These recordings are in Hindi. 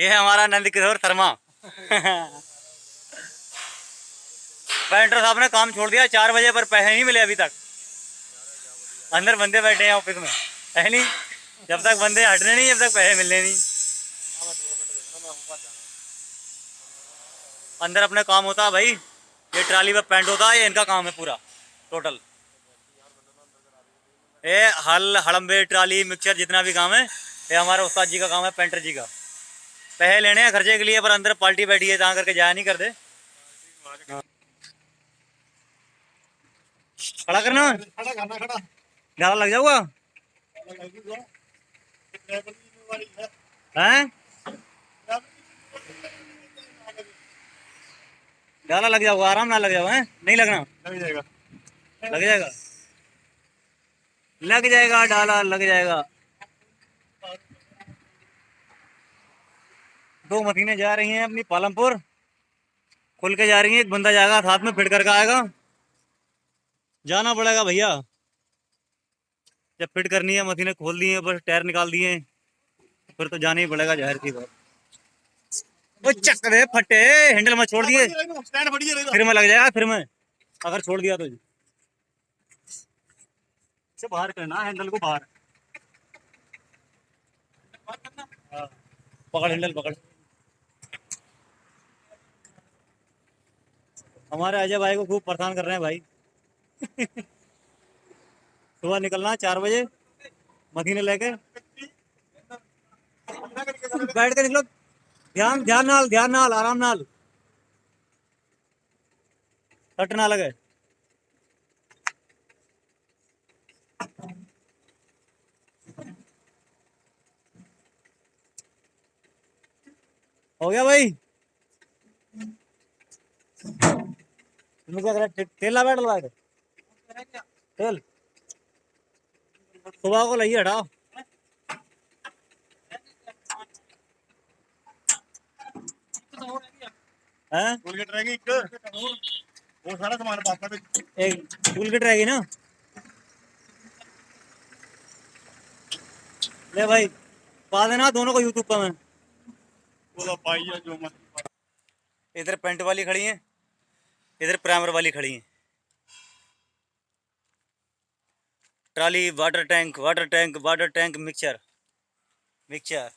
ये है हमारा नंद किशोर शर्मा पेंटर साहब ने काम छोड़ दिया, चार बजे पर पैसे नहीं मिले अभी तक। अंदर बंदे बैठे हैं ऑफ़िस में। है नहीं? जब तक बंदे हटने नहीं, जब तक पैसे मिलने नहीं। अंदर अपने काम होता है भाई। ये ट्राली पर पेंट होता है, ये इनका काम है पूरा टोटल ये हल हड़म्बे ट्राली मिक्सचर जितना भी काम है, ये हमारे उस्ताद जी का काम है पेंटर जी का। पैसे लेने हैं खर्चे के लिए पर अंदर पार्टी बैठी है जहाँ करके जाया नहीं करते। खड़ा करना। खड़ा करना खड़ा ज़्यादा लग जाऊगा। हैं? ज़्यादा लग जाऊगा आराम ना लग जाओ हैं? नहीं लगना? लग जाएगा। लग जाएगा। लग जाएगा डाला लग जाएगा। दो मशीनें जा रही हैं अपनी पालमपुर। खुल के जा रही हैं एक बंदा जाएगा साथ में फिट करके आएगा। जाना पड़ेगा भैया। जब फिट करनी है मशीनें खोल दी हैं बस टायर निकाल दिए फिर तो जाना ही पड़ेगा ज़ाहिर सी बात। वो चक दे फटे हैंडल में छोड़ दिए। फिर में लग जाएगा फिर में अगर छोड़ दिया तो जी। बाहर करना हैंडल को बाहर। हाँ, पकड़ हैंडल पकड़। हमारे अजय भाई को खूब परेशान कर रहे हैं भाई। सुबह निकलना, चार बजे मशीनें लेके बैठ के निकलो। ध्यान ध्यान नाल ध्यान नाल, आराम नाल। सट ना लगे। हो गया भाई। तुम्हें क्या करा तेल ला बैठ लगा तेल सुबह को लइए हटाओ। हैं? रहेगी वो सारा सामान पापा एक टूल किट रहेगी ना? ले भाई पा देना दोनों को यूट्यूब पर मैं। मत इधर पेंट वाली खड़ी है। इधर प्राइमर वाली खड़ी है। Trolley, water tank water tank water tank mixer mixer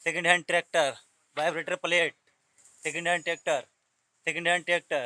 second hand tractor vibrator plate second hand tractor second hand tractor